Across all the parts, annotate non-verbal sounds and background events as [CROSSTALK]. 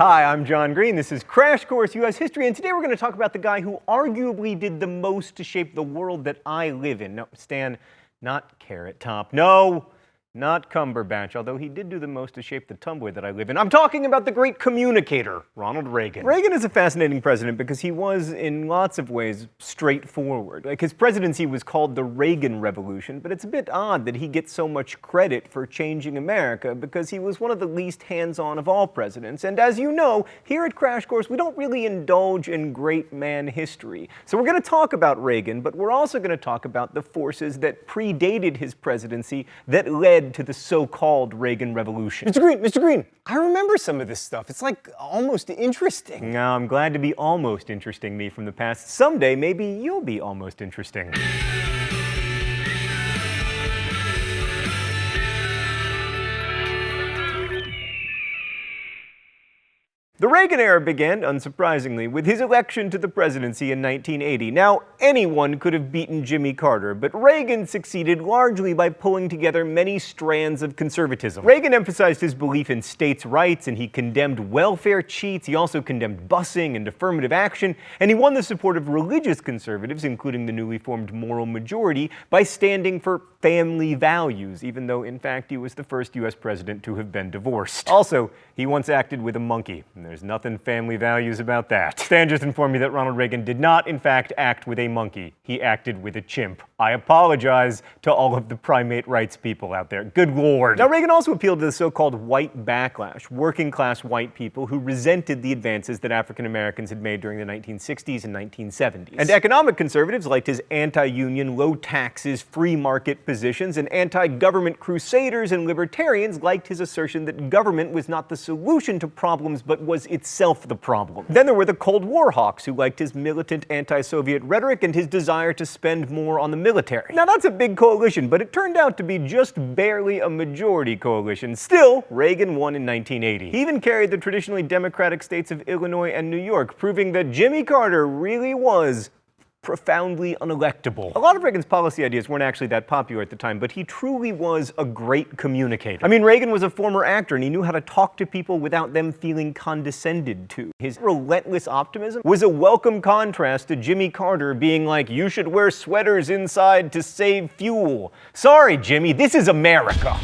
Hi, I'm John Green. This is Crash Course U.S. History, and today we're going to talk about the guy who arguably did the most to shape the world that I live in. No, Stan, not Carrot Top. No, not Cumberbatch, although he did do the most to shape the Tumblr that I live in. I'm talking about the great communicator, Ronald Reagan. Reagan is a fascinating president because he was, in lots of ways, straightforward. Like his presidency was called the Reagan Revolution, but it's a bit odd that he gets so much credit for changing America because he was one of the least hands-on of all presidents. And as you know, here at Crash Course, we don't really indulge in great man history. So we're going to talk about Reagan, but we're also going to talk about the forces that predated his presidency that led led to the so-called Reagan Revolution. Mr. Green, Mr. Green, I remember some of this stuff. It's like almost interesting. Now, I'm glad to be almost interesting me from the past. Someday, maybe you'll be almost interesting. The Reagan era began, unsurprisingly, with his election to the presidency in 1980. Now, anyone could have beaten Jimmy Carter, but Reagan succeeded largely by pulling together many strands of conservatism. Reagan emphasized his belief in states' rights, and he condemned welfare cheats. He also condemned busing and affirmative action, and he won the support of religious conservatives, including the newly formed Moral Majority, by standing for family values, even though, in fact, he was the first U.S. president to have been divorced. Also, he once acted with a monkey. There's nothing family values about that. Stan just informed me that Ronald Reagan did not, in fact, act with a monkey. He acted with a chimp. I apologize to all of the primate rights people out there. Good lord. Now, Reagan also appealed to the so-called white backlash, working-class white people who resented the advances that African Americans had made during the 1960s and 1970s. And economic conservatives liked his anti-union, low taxes, free market positions, and anti-government crusaders and libertarians liked his assertion that government was not the solution to problems, but was was itself the problem. Then there were the Cold War hawks who liked his militant anti-Soviet rhetoric and his desire to spend more on the military. Now that's a big coalition, but it turned out to be just barely a majority coalition. Still, Reagan won in 1980. He even carried the traditionally Democratic states of Illinois and New York, proving that Jimmy Carter really was profoundly unelectable. A lot of Reagan's policy ideas weren't actually that popular at the time, but he truly was a great communicator. I mean, Reagan was a former actor and he knew how to talk to people without them feeling condescended to. His relentless optimism was a welcome contrast to Jimmy Carter being like, you should wear sweaters inside to save fuel. Sorry, Jimmy, this is America.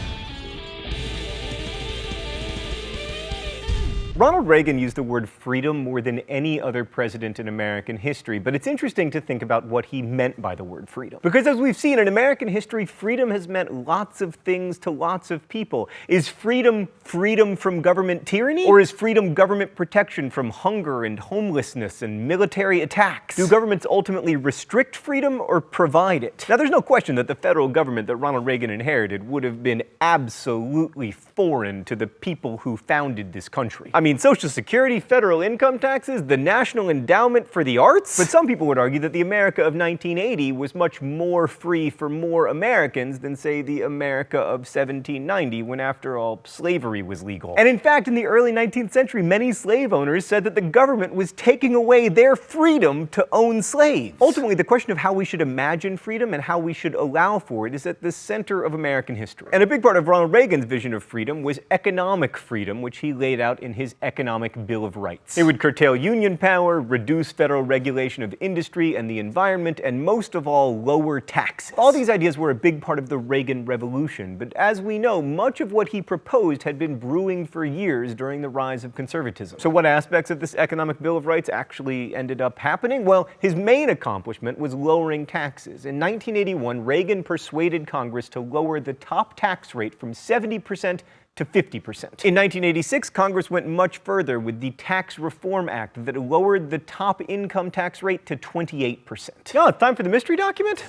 Ronald Reagan used the word freedom more than any other president in American history, but it's interesting to think about what he meant by the word freedom. Because as we've seen in American history, freedom has meant lots of things to lots of people. Is freedom freedom from government tyranny? Or is freedom government protection from hunger and homelessness and military attacks? Do governments ultimately restrict freedom or provide it? Now there's no question that the federal government that Ronald Reagan inherited would have been absolutely foreign to the people who founded this country. I mean, Social Security, federal income taxes, the National Endowment for the Arts? But some people would argue that the America of 1980 was much more free for more Americans than, say, the America of 1790, when after all, slavery was legal. And in fact, in the early 19th century, many slave owners said that the government was taking away their freedom to own slaves. Ultimately, the question of how we should imagine freedom and how we should allow for it is at the center of American history. And a big part of Ronald Reagan's vision of freedom was economic freedom, which he laid out in his Economic Bill of Rights. It would curtail union power, reduce federal regulation of industry and the environment, and most of all, lower taxes. All these ideas were a big part of the Reagan Revolution, but as we know, much of what he proposed had been brewing for years during the rise of conservatism. So what aspects of this Economic Bill of Rights actually ended up happening? Well, his main accomplishment was lowering taxes. In 1981, Reagan persuaded Congress to lower the top tax rate from 70% to 50%. In 1986, Congress went much further with the Tax Reform Act that lowered the top income tax rate to 28%. Now it's time for the mystery document.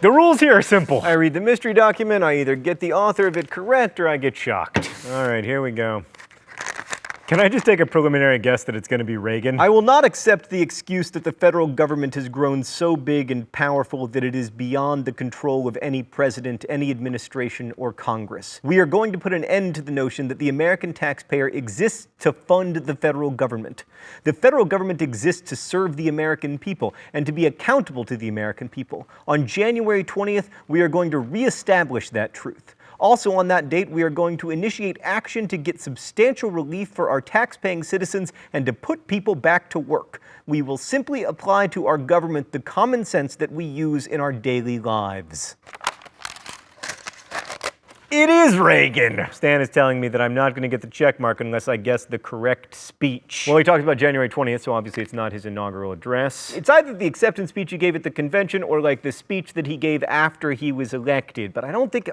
The rules here are simple. I read the mystery document, I either get the author of it correct or I get shocked. All right, here we go. Can I just take a preliminary guess that it's going to be Reagan? I will not accept the excuse that the federal government has grown so big and powerful that it is beyond the control of any president, any administration, or Congress. We are going to put an end to the notion that the American taxpayer exists to fund the federal government. The federal government exists to serve the American people and to be accountable to the American people. On January 20th, we are going to reestablish that truth. Also on that date, we are going to initiate action to get substantial relief for our tax-paying citizens and to put people back to work. We will simply apply to our government the common sense that we use in our daily lives. It is Reagan! Stan is telling me that I'm not going to get the check mark unless I guess the correct speech. Well, he talked about January 20th, so obviously it's not his inaugural address. It's either the acceptance speech he gave at the convention or like the speech that he gave after he was elected, but I don't think...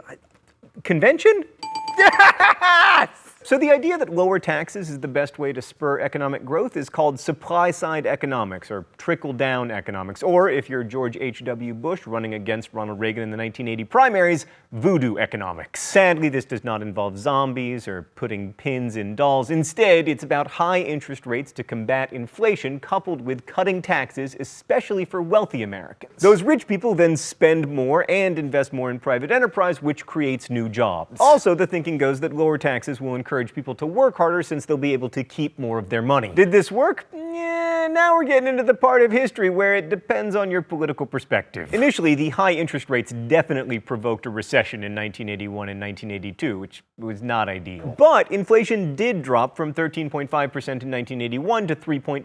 Convention? [LAUGHS] Yes! So the idea that lower taxes is the best way to spur economic growth is called supply-side economics, or trickle-down economics, or if you're George H.W. Bush running against Ronald Reagan in the 1980 primaries, voodoo economics. Sadly, this does not involve zombies or putting pins in dolls. Instead, it's about high interest rates to combat inflation coupled with cutting taxes, especially for wealthy Americans. Those rich people then spend more and invest more in private enterprise, which creates new jobs. Also, the thinking goes that lower taxes will encourage encourage people to work harder since they'll be able to keep more of their money. Did this work? Yeah, now we're getting into the part of history where it depends on your political perspective. Initially, the high interest rates definitely provoked a recession in 1981 and 1982, which was not ideal. But inflation did drop from 13.5% in 1981 to 3.5%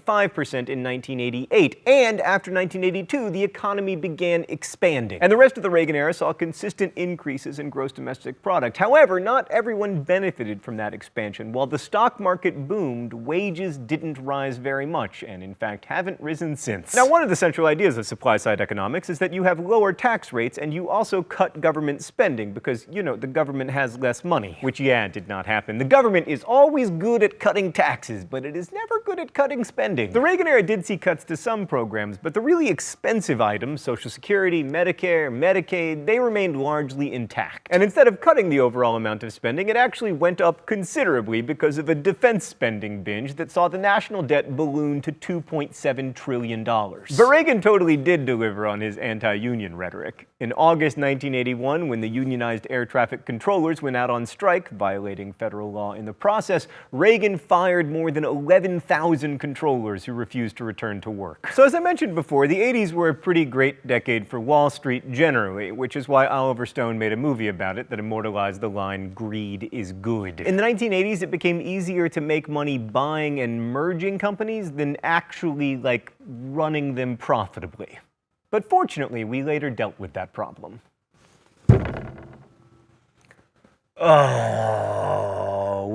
in 1988, and after 1982, the economy began expanding. And the rest of the Reagan era saw consistent increases in gross domestic product. However, not everyone benefited from that expansion. While the stock market boomed, wages didn't rise very much, and in fact haven't risen since. Now, one of the [LAUGHS] central ideas of supply-side economics is that you have lower tax rates and you also cut government spending because, you know, the government has less money. Which, yeah, did not happen. The government is always good at cutting taxes, but it is never good at cutting spending. The Reagan era did see cuts to some programs, but the really expensive items, Social Security, Medicare, Medicaid, they remained largely intact. And instead of cutting the overall amount of spending, it actually went up considerably considerably because of a defense spending binge that saw the national debt balloon to $2.7 trillion. But Reagan totally did deliver on his anti-union rhetoric. In August 1981, when the unionized air traffic controllers went out on strike, violating federal law in the process, Reagan fired more than 11,000 controllers who refused to return to work. So as I mentioned before, the 80s were a pretty great decade for Wall Street generally, which is why Oliver Stone made a movie about it that immortalized the line, greed is good. In the 1980s, it became easier to make money buying and merging companies than actually, like, running them profitably. But fortunately, we later dealt with that problem. Oh,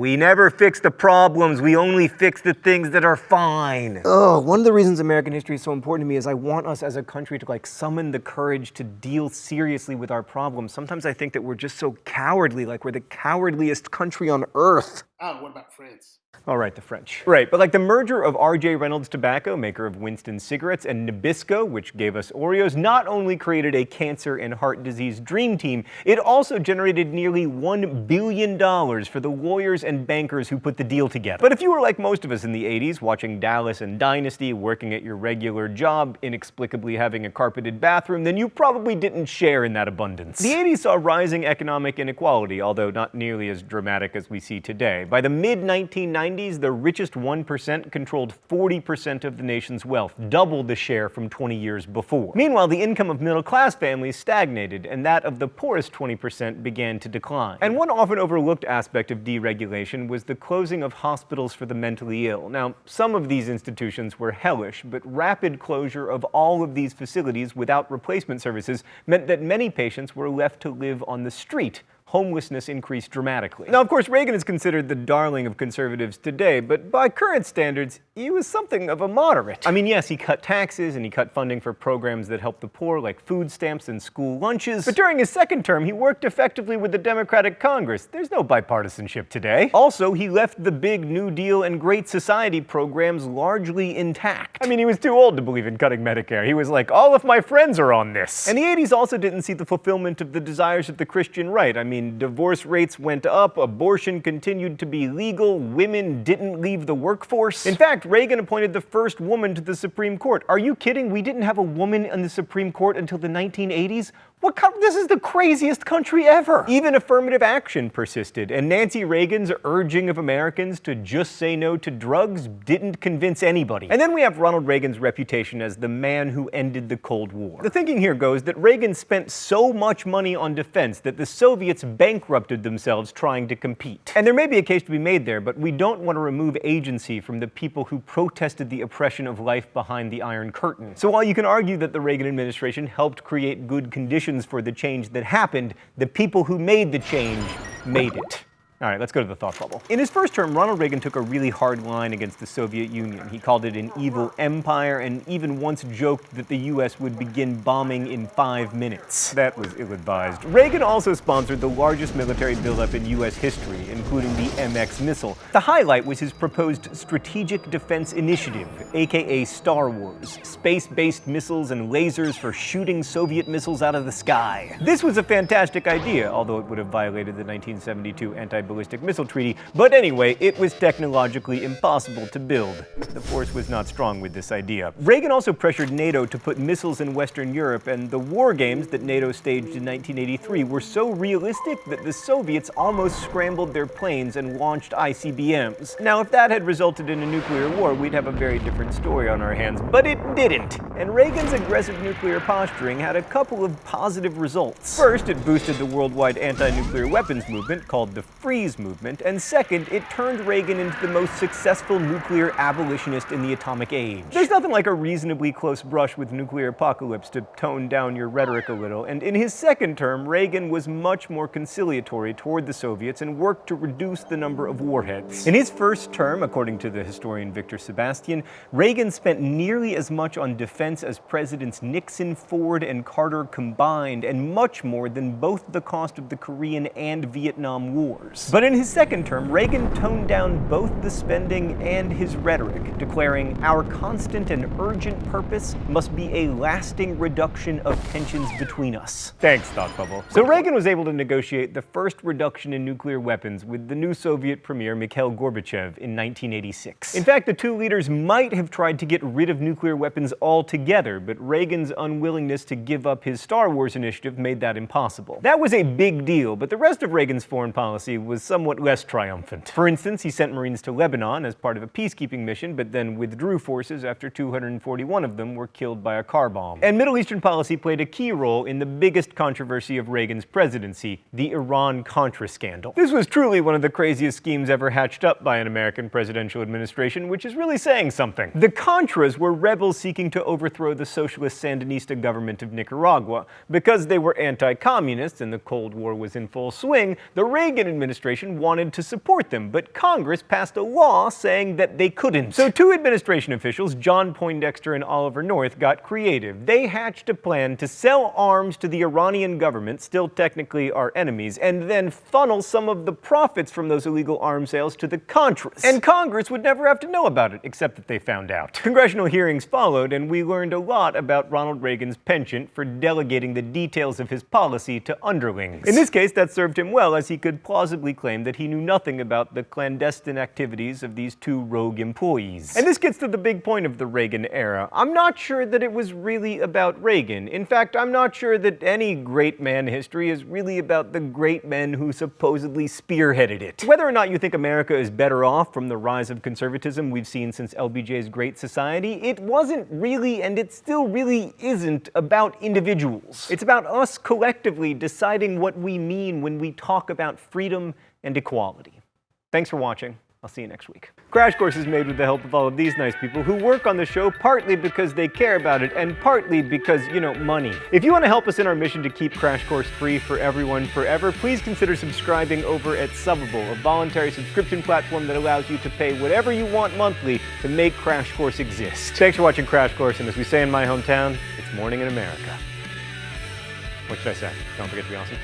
we never fix the problems. We only fix the things that are fine. Oh, one of the reasons American history is so important to me is I want us as a country to like summon the courage to deal seriously with our problems. Sometimes I think that we're just so cowardly, like we're the cowardliest country on earth. Oh, what about France? All right, the French. Right, but like the merger of R.J. Reynolds Tobacco, maker of Winston cigarettes, and Nabisco, which gave us Oreos, not only created a cancer and heart disease dream team, it also generated nearly $1 billion for the lawyers and bankers who put the deal together. But if you were like most of us in the 80s, watching Dallas and Dynasty, working at your regular job, inexplicably having a carpeted bathroom, then you probably didn't share in that abundance. The 80s saw rising economic inequality, although not nearly as dramatic as we see today. By the mid-1990s, the richest 1% controlled 40% of the nation's wealth, double the share from 20 years before. Meanwhile, the income of middle-class families stagnated, and that of the poorest 20% began to decline. And one often overlooked aspect of deregulation was the closing of hospitals for the mentally ill. Now, some of these institutions were hellish, but rapid closure of all of these facilities without replacement services meant that many patients were left to live on the street homelessness increased dramatically. Now, of course, Reagan is considered the darling of conservatives today, but by current standards, he was something of a moderate. I mean, yes, he cut taxes and he cut funding for programs that help the poor, like food stamps and school lunches, but during his second term, he worked effectively with the Democratic Congress. There's no bipartisanship today. Also, he left the big New Deal and Great Society programs largely intact. I mean, he was too old to believe in cutting Medicare. He was like, all of my friends are on this. And the 80s also didn't see the fulfillment of the desires of the Christian right. I mean, mean, divorce rates went up, abortion continued to be legal, women didn't leave the workforce. In fact, Reagan appointed the first woman to the Supreme Court. Are you kidding? We didn't have a woman in the Supreme Court until the 1980s? What co- this is the craziest country ever. Even affirmative action persisted, and Nancy Reagan's urging of Americans to just say no to drugs didn't convince anybody. And then we have Ronald Reagan's reputation as the man who ended the Cold War. The thinking here goes that Reagan spent so much money on defense that the Soviets bankrupted themselves trying to compete. And there may be a case to be made there, but we don't want to remove agency from the people who protested the oppression of life behind the Iron Curtain. So while you can argue that the Reagan administration helped create good conditions for the change that happened, the people who made the change made it. All right, let's go to the thought bubble. In his first term, Ronald Reagan took a really hard line against the Soviet Union. He called it an evil empire and even once joked that the US would begin bombing in five minutes. That was ill-advised. Reagan also sponsored the largest military buildup in US history, including the MX missile. The highlight was his proposed Strategic Defense Initiative, aka Star Wars, space-based missiles and lasers for shooting Soviet missiles out of the sky. This was a fantastic idea, although it would have violated the 1972 anti ballistic missile treaty, but anyway, it was technologically impossible to build. The force was not strong with this idea. Reagan also pressured NATO to put missiles in Western Europe, and the war games that NATO staged in 1983 were so realistic that the Soviets almost scrambled their planes and launched ICBMs. Now, if that had resulted in a nuclear war, we'd have a very different story on our hands, but it didn't. And Reagan's aggressive nuclear posturing had a couple of positive results. First, it boosted the worldwide anti-nuclear weapons movement called the Freeze movement, and second, it turned Reagan into the most successful nuclear abolitionist in the atomic age. There's nothing like a reasonably close brush with nuclear apocalypse to tone down your rhetoric a little, and in his second term, Reagan was much more conciliatory toward the Soviets and worked to reduce the number of warheads. In his first term, according to the historian Victor Sebestyen, Reagan spent nearly as much on defense as Presidents Nixon, Ford, and Carter combined, and much more than both the cost of the Korean and Vietnam Wars. But in his second term, Reagan toned down both the spending and his rhetoric, declaring, our constant and urgent purpose must be a lasting reduction of tensions between us. Thanks, Thought Bubble. So Reagan was able to negotiate the first reduction in nuclear weapons with the new Soviet premier Mikhail Gorbachev in 1986. In fact, the two leaders might have tried to get rid of nuclear weapons altogether, but Reagan's unwillingness to give up his Star Wars initiative made that impossible. That was a big deal, but the rest of Reagan's foreign policy was somewhat less triumphant. For instance, he sent Marines to Lebanon as part of a peacekeeping mission, but then withdrew forces after 241 of them were killed by a car bomb. And Middle Eastern policy played a key role in the biggest controversy of Reagan's presidency, the Iran-Contra scandal. This was truly one of the craziest schemes ever hatched up by an American presidential administration, which is really saying something. The Contras were rebels seeking to overthrow the socialist Sandinista government of Nicaragua. Because they were anti-communists and the Cold War was in full swing, the Reagan administration wanted to support them, but Congress passed a law saying that they couldn't. So two administration officials, John Poindexter and Oliver North, got creative. They hatched a plan to sell arms to the Iranian government, still technically our enemies, and then funnel some of the profits from those illegal arms sales to the Contras. And Congress would never have to know about it, except that they found out. Congressional hearings followed, and we learned a lot about Ronald Reagan's penchant for delegating the details of his policy to underlings. In this case, that served him well, as he could plausibly claim that he knew nothing about the clandestine activities of these two rogue employees. And this gets to the big point of the Reagan era. I'm not sure that it was really about Reagan. In fact, I'm not sure that any great man history is really about the great men who supposedly spearheaded it. Whether or not you think America is better off from the rise of conservatism we've seen since LBJ's Great Society, it wasn't really, and it still really isn't, about individuals. It's about us collectively deciding what we mean when we talk about freedom and equality. Thanks for watching. I'll see you next week. Crash Course is made with the help of all of these nice people who work on the show partly because they care about it and partly because, you know, money. If you want to help us in our mission to keep Crash Course free for everyone forever, please consider subscribing over at Subbable, a voluntary subscription platform that allows you to pay whatever you want monthly to make Crash Course exist. Thanks for watching Crash Course, and as we say in my hometown, it's morning in America. What should I say? Don't forget to be awesome.